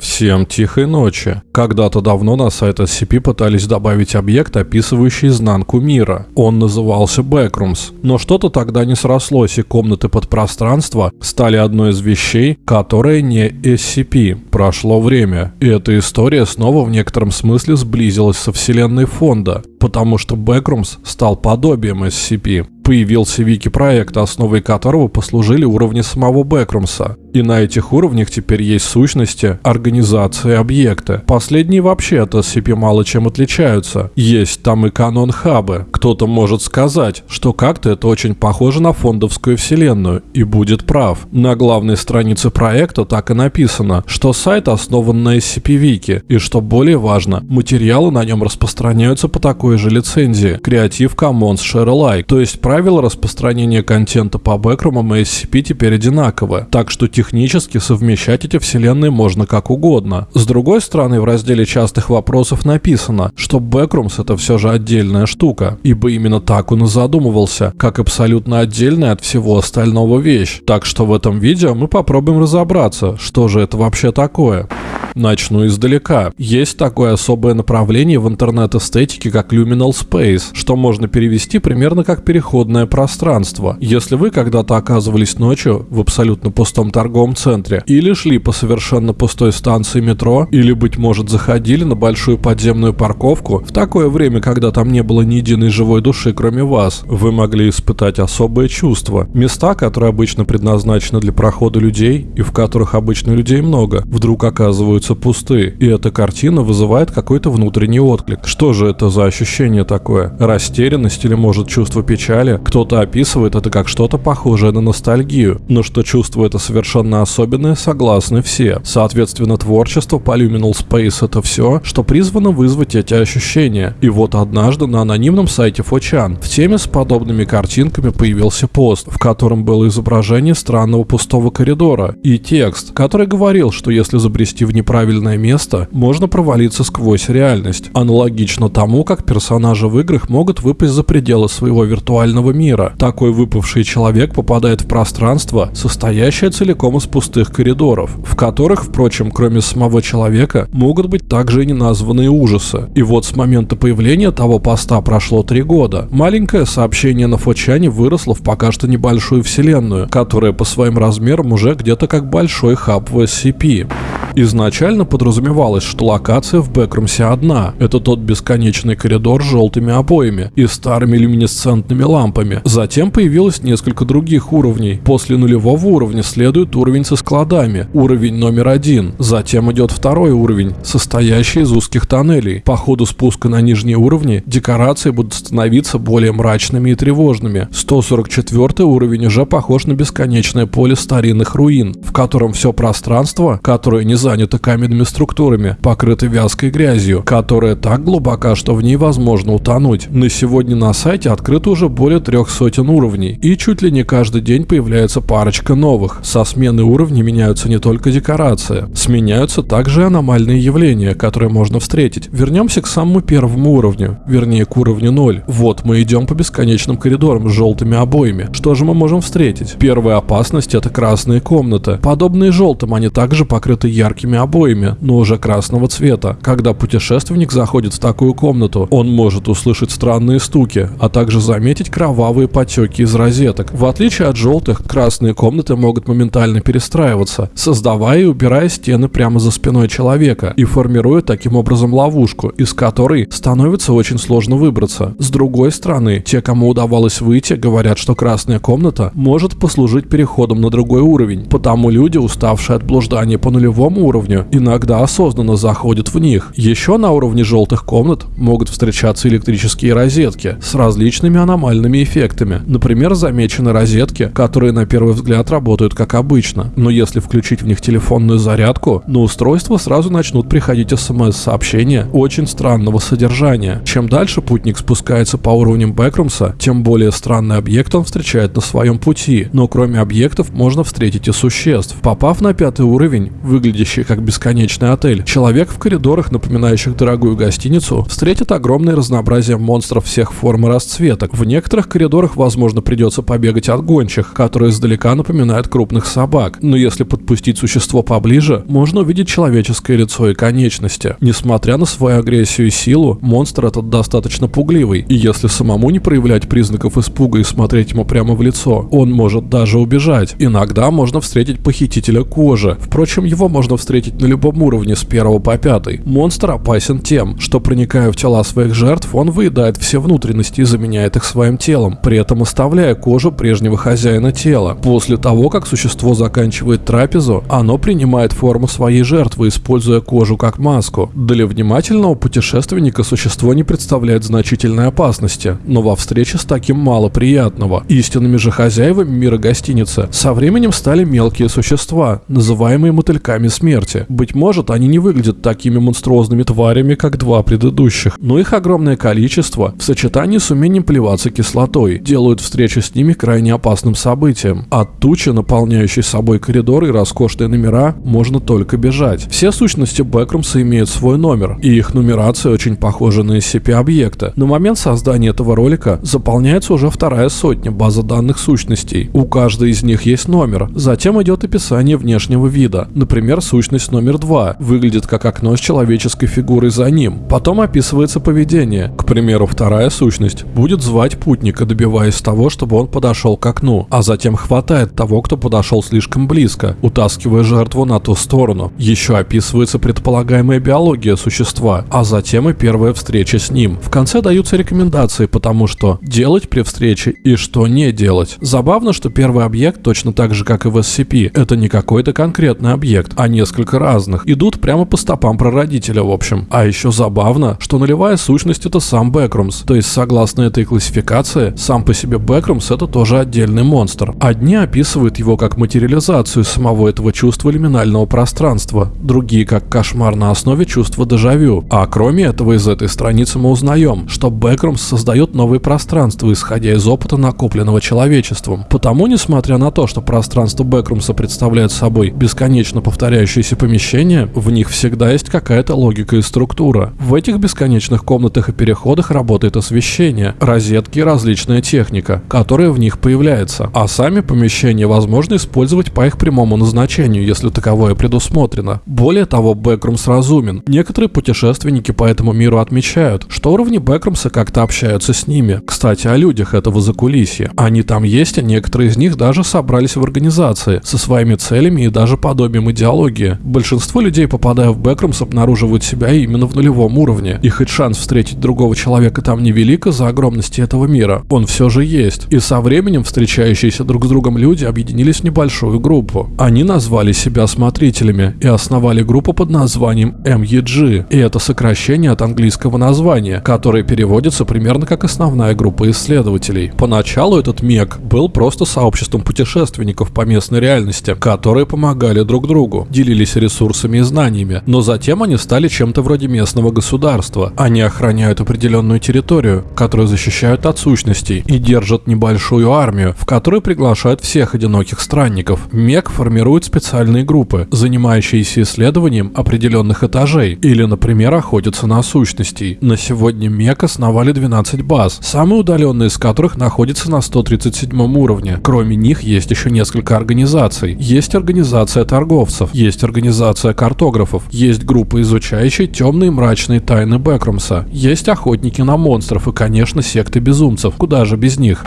Всем тихой ночи. Когда-то давно на сайт SCP пытались добавить объект, описывающий изнанку мира. Он назывался Backrooms. Но что-то тогда не срослось, и комнаты подпространства стали одной из вещей, которая не SCP. Прошло время. И эта история снова в некотором смысле сблизилась со вселенной фонда, потому что Backrooms стал подобием SCP появился вики-проект, основой которого послужили уровни самого Бэкрумса. И на этих уровнях теперь есть сущности, организации, объекты. Последние вообще от SCP мало чем отличаются. Есть там и канон-хабы. Кто-то может сказать, что как-то это очень похоже на фондовскую вселенную, и будет прав. На главной странице проекта так и написано, что сайт основан на SCP-вики, и что более важно, материалы на нем распространяются по такой же лицензии Creative Commons Share то есть правила распространения контента по бэкрумам и SCP теперь одинаковы, так что технически совмещать эти вселенные можно как угодно. С другой стороны, в разделе частых вопросов написано, что Backrooms это все же отдельная штука, ибо именно так он и задумывался, как абсолютно отдельная от всего остального вещь. Так что в этом видео мы попробуем разобраться, что же это вообще такое. Начну издалека. Есть такое особое направление в интернет-эстетике, как Luminal Space, что можно перевести примерно как переходное пространство. Если вы когда-то оказывались ночью в абсолютно пустом торговом центре, или шли по совершенно пустой станции метро, или, быть может, заходили на большую подземную парковку, в такое время, когда там не было ни единой живой души, кроме вас, вы могли испытать особое чувство. Места, которые обычно предназначены для прохода людей, и в которых обычно людей много, вдруг оказываются пусты, и эта картина вызывает какой-то внутренний отклик. Что же это за ощущение такое? Растерянность или может чувство печали? Кто-то описывает это как что-то похожее на ностальгию, но что чувство это совершенно особенное, согласны все. Соответственно, творчество по Luminal Space это все, что призвано вызвать эти ощущения. И вот однажды на анонимном сайте Фочан в теме с подобными картинками появился пост, в котором было изображение странного пустого коридора и текст, который говорил, что если забрести в неправильное правильное место, можно провалиться сквозь реальность, аналогично тому, как персонажи в играх могут выпасть за пределы своего виртуального мира. Такой выпавший человек попадает в пространство, состоящее целиком из пустых коридоров, в которых, впрочем, кроме самого человека, могут быть также и неназванные ужасы. И вот с момента появления того поста прошло три года. Маленькое сообщение на Фочане выросло в пока что небольшую вселенную, которая по своим размерам уже где-то как большой хаб в SCP. Изначально подразумевалось, что локация в Бэкрумсе одна. Это тот бесконечный коридор с желтыми обоями и старыми люминесцентными лампами. Затем появилось несколько других уровней. После нулевого уровня следует уровень со складами, уровень номер один. Затем идет второй уровень, состоящий из узких тоннелей. По ходу спуска на нижние уровни декорации будут становиться более мрачными и тревожными. 144 уровень уже похож на бесконечное поле старинных руин, в котором все пространство, которое не занято каменными структурами, покрыты вязкой грязью, которая так глубока, что в ней возможно утонуть. На сегодня на сайте открыто уже более трех сотен уровней, и чуть ли не каждый день появляется парочка новых. Со смены уровней меняются не только декорации, сменяются также аномальные явления, которые можно встретить. Вернемся к самому первому уровню, вернее к уровню 0. Вот мы идем по бесконечным коридорам с желтыми обоями. Что же мы можем встретить? Первая опасность это красные комнаты. Подобные желтым, они также покрыты яркими обоями, но уже красного цвета. Когда путешественник заходит в такую комнату, он может услышать странные стуки, а также заметить кровавые потеки из розеток. В отличие от желтых, красные комнаты могут моментально перестраиваться, создавая и убирая стены прямо за спиной человека и формируя таким образом ловушку, из которой становится очень сложно выбраться. С другой стороны, те, кому удавалось выйти, говорят, что красная комната может послужить переходом на другой уровень, потому люди, уставшие от блуждания по нулевому уровню иногда осознанно заходят в них. Еще на уровне желтых комнат могут встречаться электрические розетки с различными аномальными эффектами. Например, замечены розетки, которые на первый взгляд работают как обычно, но если включить в них телефонную зарядку, на устройство сразу начнут приходить смс-сообщения очень странного содержания. Чем дальше путник спускается по уровням Бэкрумса, тем более странный объект он встречает на своем пути. Но кроме объектов можно встретить и существ. Попав на пятый уровень, выглядящий как бесконечный отель, человек в коридорах, напоминающих дорогую гостиницу, встретит огромное разнообразие монстров всех форм и расцветок. В некоторых коридорах, возможно, придется побегать от гончих, которые издалека напоминают крупных собак. Но если подпустить существо поближе, можно увидеть человеческое лицо и конечности. Несмотря на свою агрессию и силу, монстр этот достаточно пугливый, и если самому не проявлять признаков испуга и смотреть ему прямо в лицо, он может даже убежать. Иногда можно встретить похитителя кожи. Впрочем, его можно встретить на любом уровне с первого по пятый. Монстр опасен тем, что проникая в тела своих жертв, он выедает все внутренности и заменяет их своим телом, при этом оставляя кожу прежнего хозяина тела. После того, как существо заканчивает трапезу, оно принимает форму своей жертвы, используя кожу как маску. Для внимательного путешественника существо не представляет значительной опасности, но во встрече с таким мало приятного. Истинными же хозяевами мира гостиницы со временем стали мелкие существа, называемые мотыльками смерти. Быть может, они не выглядят такими монструозными тварями, как два предыдущих, но их огромное количество в сочетании с умением плеваться кислотой делают встречу с ними крайне опасным событием. От тучи, наполняющей собой коридоры и роскошные номера, можно только бежать. Все сущности Бэкрумса имеют свой номер, и их нумерация очень похожа на SCP-объекта. На момент создания этого ролика заполняется уже вторая сотня база данных сущностей. У каждой из них есть номер. Затем идет описание внешнего вида. Например, сущность номер 2 выглядит как окно с человеческой фигурой за ним. Потом описывается поведение. К примеру, вторая сущность будет звать путника, добиваясь того, чтобы он подошел к окну, а затем хватает того, кто подошел слишком близко, утаскивая жертву на ту сторону. Еще описывается предполагаемая биология существа, а затем и первая встреча с ним. В конце даются рекомендации, потому что делать при встрече и что не делать. Забавно, что первый объект, точно так же как и в SCP, это не какой-то конкретный объект, а несколько разных. Идут прямо по стопам прародителя, в общем. А еще забавно, что нулевая сущность это сам Бэкрумс. То есть, согласно этой классификации, сам по себе Бэкрумс это тоже отдельный монстр. Одни описывают его как материализацию самого этого чувства лиминального пространства, другие как кошмар на основе чувства дежавю. А кроме этого, из этой страницы мы узнаем, что Бэкрумс создает новые пространства, исходя из опыта, накопленного человечеством. Потому, несмотря на то, что пространство Бэкрумса представляет собой бесконечно повторяющиеся помещения, в них всегда есть какая-то логика и структура. В этих бесконечных комнатах и переходах работает освещение, розетки и различная техника, которая в них появляется. А сами помещения возможно использовать по их прямому назначению, если таковое предусмотрено. Более того, Бэкрумс разумен. Некоторые путешественники по этому миру отмечают, что уровни Бэкрумса как-то общаются с ними. Кстати, о людях этого закулисья. Они там есть, а некоторые из них даже собрались в организации со своими целями и даже подобием идеологии. Большинство людей, попадая в Бэкрумс, обнаруживают себя именно в нулевом уровне. И хоть шанс встретить другого человека там невелик из-за огромности этого мира, он все же есть. И со временем встречающиеся друг с другом люди объединились в небольшую группу. Они назвали себя смотрителями и основали группу под названием MEG. И это сокращение от английского названия, которое переводится примерно как основная группа исследователей. Поначалу этот МЕГ был просто сообществом путешественников по местной реальности, которые помогали друг другу, делились ресурсами и знаниями, но затем они стали чем-то вроде местного государства. Они охраняют определенную территорию, которую защищают от сущностей и держат небольшую армию, в которую приглашают всех одиноких странников. МЕГ формирует специальные группы, занимающиеся исследованием определенных этажей или, например, охотятся на сущностей. На сегодня МЕГ основали 12 баз, самые удаленные из которых находятся на 137 уровне. Кроме них есть еще несколько организаций. Есть организация торговцев, есть организация картографов, есть группа, изучающая темные мрачные тайны Бэкрумса, есть охотники на монстров и, конечно, секты безумцев. Куда же без них?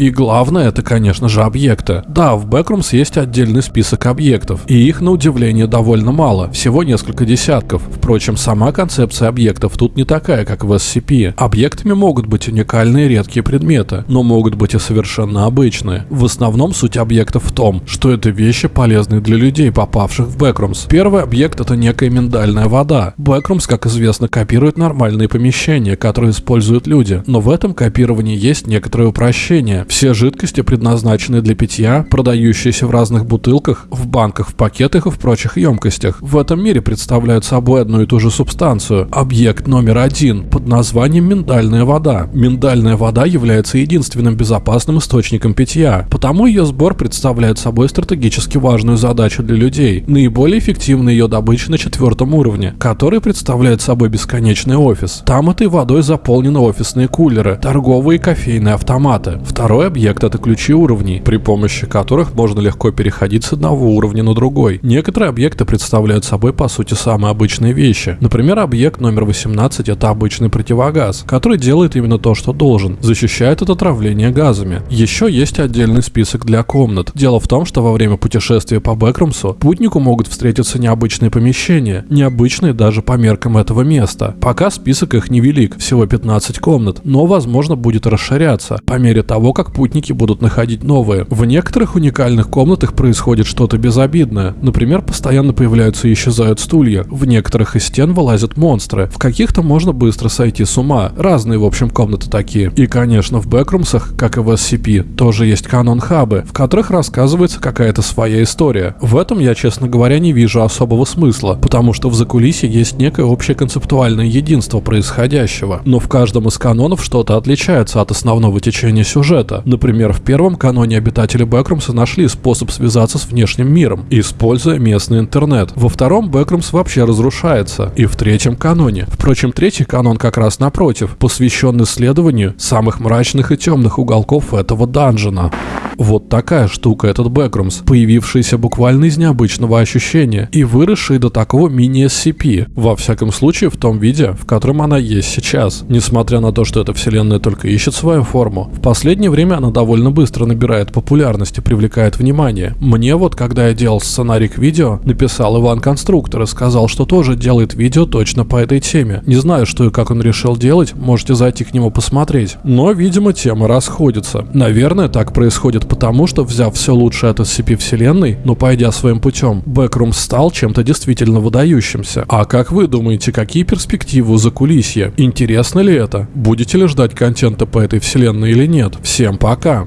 И главное, это, конечно же, объекты. Да, в Backrooms есть отдельный список объектов, и их, на удивление, довольно мало, всего несколько десятков. Впрочем, сама концепция объектов тут не такая, как в SCP. Объектами могут быть уникальные редкие предметы, но могут быть и совершенно обычные. В основном суть объектов в том, что это вещи, полезные для людей, попавших в Backrooms. Первый объект это некая миндальная вода. Backrooms, как известно, копирует нормальные помещения, которые используют люди, но в этом копировании есть некоторые упрощения. Все жидкости предназначены для питья, продающиеся в разных бутылках, в банках, в пакетах и в прочих емкостях. В этом мире представляют собой одну и ту же субстанцию. Объект номер один под названием миндальная вода. Миндальная вода является единственным безопасным источником питья, потому ее сбор представляет собой стратегически важную задачу для людей. Наиболее эффективна ее добыча на четвертом уровне, который представляет собой бесконечный офис. Там этой водой заполнены офисные кулеры, торговые и кофейные автоматы. Второй объект это ключи уровней, при помощи которых можно легко переходить с одного уровня на другой. Некоторые объекты представляют собой по сути самые обычные вещи. Например, объект номер 18 это обычный противогаз, который делает именно то, что должен, защищает от отравления газами. Еще есть отдельный список для комнат. Дело в том, что во время путешествия по Бэкрумсу путнику могут встретиться необычные помещения, необычные даже по меркам этого места. Пока список их невелик, всего 15 комнат, но возможно будет расширяться по мере того, как путники будут находить новые. В некоторых уникальных комнатах происходит что-то безобидное. Например, постоянно появляются и исчезают стулья. В некоторых из стен вылазят монстры. В каких-то можно быстро сойти с ума. Разные, в общем, комнаты такие. И, конечно, в бэкрумсах, как и в SCP, тоже есть канон-хабы, в которых рассказывается какая-то своя история. В этом я, честно говоря, не вижу особого смысла, потому что в закулисье есть некое общее концептуальное единство происходящего. Но в каждом из канонов что-то отличается от основного течения сюжета. Например, в первом каноне обитатели Бэкрумса нашли способ связаться с внешним миром, используя местный интернет. Во втором Бэкрумс вообще разрушается. И в третьем каноне. Впрочем, третий канон как раз напротив, посвящен исследованию самых мрачных и темных уголков этого данжена. Вот такая штука этот Бэкрумс, появившийся буквально из необычного ощущения и выросший до такого мини-SCP, во всяком случае в том виде, в котором она есть сейчас. Несмотря на то, что эта вселенная только ищет свою форму, в последнее время она довольно быстро набирает популярность и привлекает внимание. Мне вот, когда я делал сценарий к видео, написал Иван Конструктор и сказал, что тоже делает видео точно по этой теме. Не знаю, что и как он решил делать, можете зайти к нему посмотреть. Но, видимо, темы расходятся. Наверное, так происходит потому, что взяв все лучшее от SCP вселенной, но пойдя своим путем, Бэкрум стал чем-то действительно выдающимся. А как вы думаете, какие перспективы у закулисья? Интересно ли это? Будете ли ждать контента по этой вселенной или нет? Всем пока!